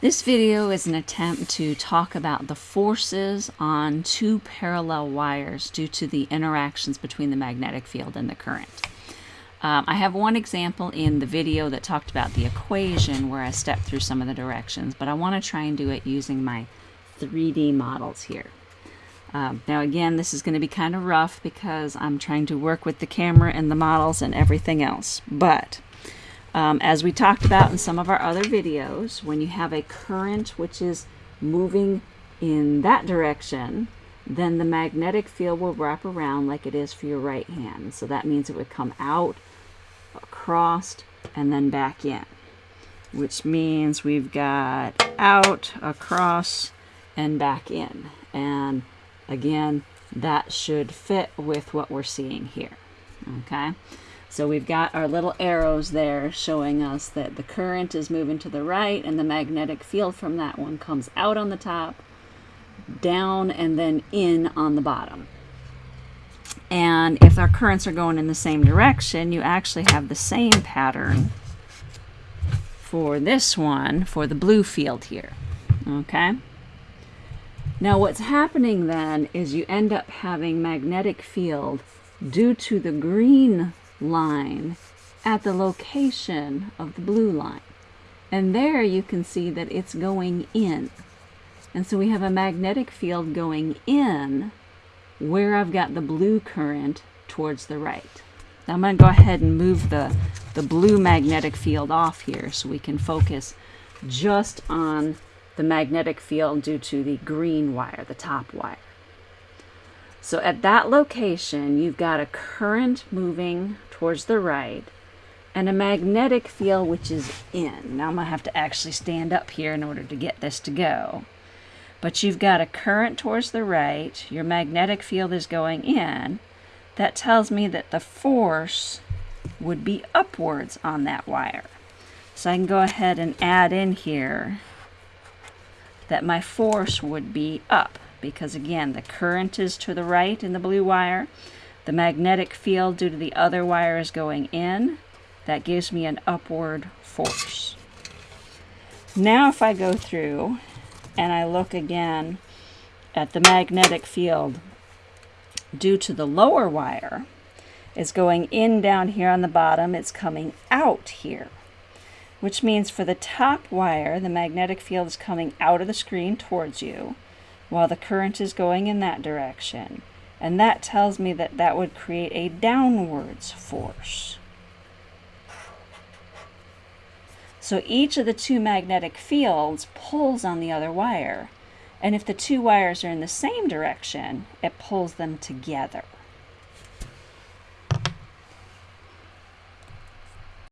This video is an attempt to talk about the forces on two parallel wires due to the interactions between the magnetic field and the current. Um, I have one example in the video that talked about the equation where I stepped through some of the directions, but I want to try and do it using my 3D models here. Um, now again, this is going to be kind of rough because I'm trying to work with the camera and the models and everything else, but um, as we talked about in some of our other videos, when you have a current which is moving in that direction, then the magnetic field will wrap around like it is for your right hand. So that means it would come out, across, and then back in, which means we've got out, across, and back in. And again, that should fit with what we're seeing here. Okay. So we've got our little arrows there showing us that the current is moving to the right and the magnetic field from that one comes out on the top, down, and then in on the bottom. And if our currents are going in the same direction, you actually have the same pattern for this one, for the blue field here. Okay? Now what's happening then is you end up having magnetic field due to the green line at the location of the blue line. And there you can see that it's going in. And so we have a magnetic field going in where I've got the blue current towards the right. Now I'm going to go ahead and move the, the blue magnetic field off here so we can focus just on the magnetic field due to the green wire, the top wire. So at that location, you've got a current moving towards the right and a magnetic field which is in. Now I'm going to have to actually stand up here in order to get this to go. But you've got a current towards the right, your magnetic field is going in. That tells me that the force would be upwards on that wire. So I can go ahead and add in here that my force would be up because again the current is to the right in the blue wire. The magnetic field due to the other wire is going in. That gives me an upward force. Now if I go through and I look again at the magnetic field due to the lower wire it's going in down here on the bottom. It's coming out here which means for the top wire, the magnetic field is coming out of the screen towards you while the current is going in that direction. And that tells me that that would create a downwards force. So each of the two magnetic fields pulls on the other wire. And if the two wires are in the same direction, it pulls them together.